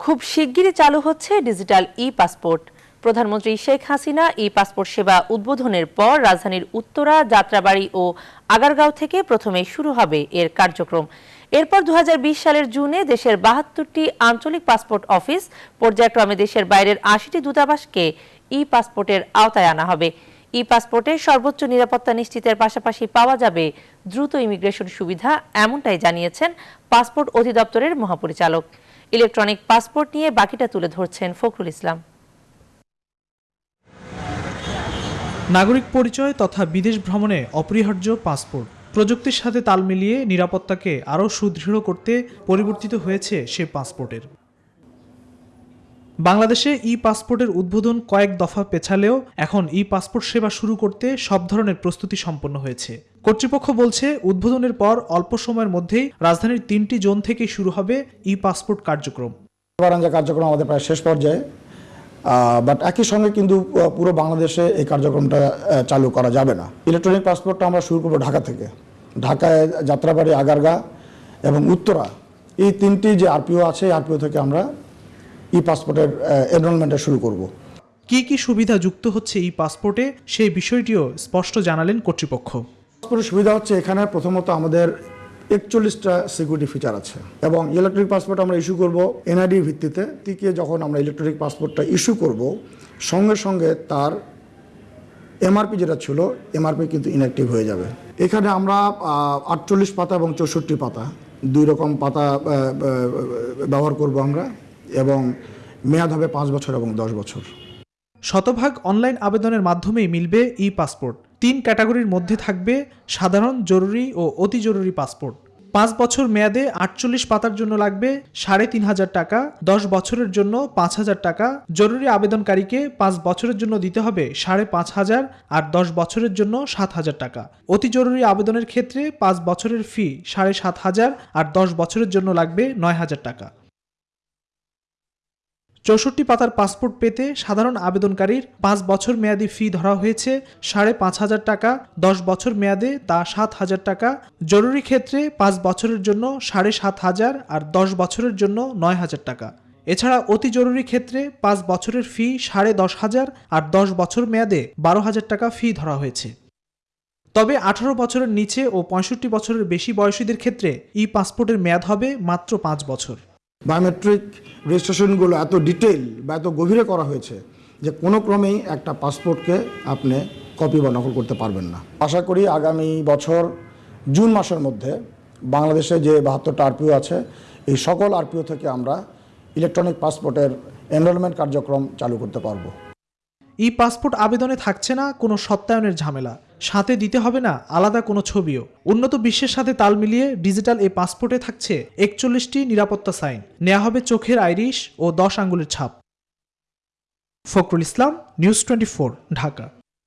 খুব শিগগিরই চালু হচ্ছে ডিজিটাল ই পাসপোর্ট প্রধানমন্ত্রী শেখ হাসিনা ই পাসপোর্ট সেবা উদ্বোধনের পর রাজধানীর উত্তরা, যাত্রাবাড়ি ও আগারগাঁও থেকে প্রথমে শুরু হবে এর কার্যক্রম। এরপর দুহাজার বিশ সালের জুনে দেশের বাহাত্তরটি আঞ্চলিক পাসপোর্ট অফিস পর্যায়ক্রমে দেশের বাইরের আশিটি দূতাবাসকে ই পাসপোর্টের আওতায় আনা হবে। ই পাসপোর্টের সর্বোচ্চ নিরাপত্তা নিশ্চিতের পাশাপাশি পাওয়া যাবে দ্রুত ইমিগ্রেশন সুবিধা, এমনটাই জানিয়েছেন পাসপোর্ট অধিদপ্তরের মহাপরিচালক। ইলেকট্রনিক পাসপোর্ট নিয়ে বাকিটা তুলে ধরছেন ফখরুল ইসলাম। নাগরিক পরিচয় তথা বিদেশ ভ্রমণে অপরিহার্য পাসপোর্ট। প্রযুক্তির সাথে তাল মিলিয়ে নিরাপত্তাকে আরও সুদৃঢ় করতে পরিবর্তিত হয়েছে সে পাসপোর্টের। বাংলাদেশে ই পাসপোর্টের উদ্বোধন কয়েক দফা পেছালেও এখন ই পাসপোর্ট সেবা শুরু করতে সব ধরনের প্রস্তুতি সম্পন্ন হয়েছে। কর্তৃপক্ষ বলছে উদ্বোধনের পর অল্প সময়ের মধ্যেই রাজধানীর তিনটি জোন থেকে শুরু হবে ই পাসপোর্ট কার্যক্রম। বারাঞ্জা কার্যক্রম আমাদের প্রায় শেষ পর্যায়ে। বাট একই সঙ্গে কিন্তু পুরো বাংলাদেশে এই কার্যক্রমটা চালু করা যাবে না। ইলেকট্রনিক পাসপোর্টটা আমরা শুরু করব ঢাকা থেকে। ঢাকায় যাত্রাবাড়ি আগারগা এবং উত্তরা এই তিনটি যে আরপিও আছে আরপিও থেকে আমরা ই পাসপোর্টের এনরোলমেন্টটা শুরু করব। কি কি সুবিধা যুক্ত হচ্ছে ই পাসপোর্টে সেই বিষয়টিও স্পষ্ট জানালেন কর্তৃপক্ষ। পাসপোর্টের সুবিধা হচ্ছে এখানে প্রথমত আমাদের একচল্লিশটা সিকিউরিটি ফিচার আছে এবং ইলেকট্রিক পাসপোর্ট আমরা ইস্যু করব এনআইডি ভিত্তিতে। থেকে যখন আমরা ইলেকট্রনিক পাসপোর্টটা ইস্যু করব, সঙ্গে সঙ্গে তার এমআরপি যেটা ছিল এমআরপি কিন্তু ইনঅ্যাক্টিভ হয়ে যাবে। এখানে আমরা আটচল্লিশ পাতা এবং চৌষট্টি পাতা, দুই রকম পাতা ব্যবহার করব আমরা এবং মেয়াদ হবে পাঁচ বছর এবং দশ বছর। শতভাগ অনলাইন আবেদনের মাধ্যমেই মিলবে ই পাসপোর্ট তিন ক্যাটাগরির মধ্যে থাকবে সাধারণ, জরুরি ও অতি জরুরি পাসপোর্ট। পাঁচ বছর মেয়াদে আটচল্লিশ পাতার জন্য লাগবে সাড়ে তিন হাজার টাকা, দশ বছরের জন্য পাঁচ হাজার টাকা। জরুরি আবেদনকারীকে পাঁচ বছরের জন্য দিতে হবে সাড়ে পাঁচ হাজার আর দশ বছরের জন্য সাত হাজার টাকা। অতি জরুরি আবেদনের ক্ষেত্রে পাঁচ বছরের ফি সাড়ে সাত হাজার আর দশ বছরের জন্য লাগবে নয় হাজার টাকা। চৌষট্টি পাতার পাসপোর্ট পেতে সাধারণ আবেদনকারীর পাঁচ বছর মেয়াদি ফি ধরা হয়েছে সাড়ে পাঁচ হাজার টাকা, দশ বছর মেয়াদে তা সাত হাজার টাকা, জরুরি ক্ষেত্রে পাঁচ বছরের জন্য সাড়ে সাত হাজার আর দশ বছরের জন্য নয় হাজার টাকা। এছাড়া অতি জরুরি ক্ষেত্রে পাঁচ বছরের ফি সাড়ে দশ হাজার আর দশ বছর মেয়াদে বারো হাজার টাকা ফি ধরা হয়েছে। তবে আঠারো বছরের নিচে ও পঁয়ষট্টি বছরের বেশি বয়সীদের ক্ষেত্রে ই পাসপোর্টের মেয়াদ হবে মাত্র পাঁচ বছর। বায়োমেট্রিক রেজিস্ট্রেশনগুলো এত ডিটেল বা এত গভীরে করা হয়েছে যে কোনো ক্রমেই একটা পাসপোর্টকে আপনি কপি বা নকল করতে পারবেন না। আশা করি আগামী বছর জুন মাসের মধ্যে বাংলাদেশে যে বাহাত্তরটা আরপিও আছে, এই সকল আরপিও থেকে আমরা ইলেকট্রনিক পাসপোর্টের এনরোলমেন্ট কার্যক্রম চালু করতে পারব। ই পাসপোর্ট আবেদনে থাকছে না, কোনো সত্যায়নের ঝামেলা। সাথে দিতে হবে না, আলাদা কোনো ছবিও। উন্নত বিশ্বের সাথে তাল মিলিয়ে ডিজিটাল এই পাসপোর্টে থাকছে একচল্লিশটি নিরাপত্তা সাইন। নেওয়া হবে চোখের আইরিশ ও দশ আঙ্গুলের ছাপ। Fakhrul Islam, news twenty Dhaka.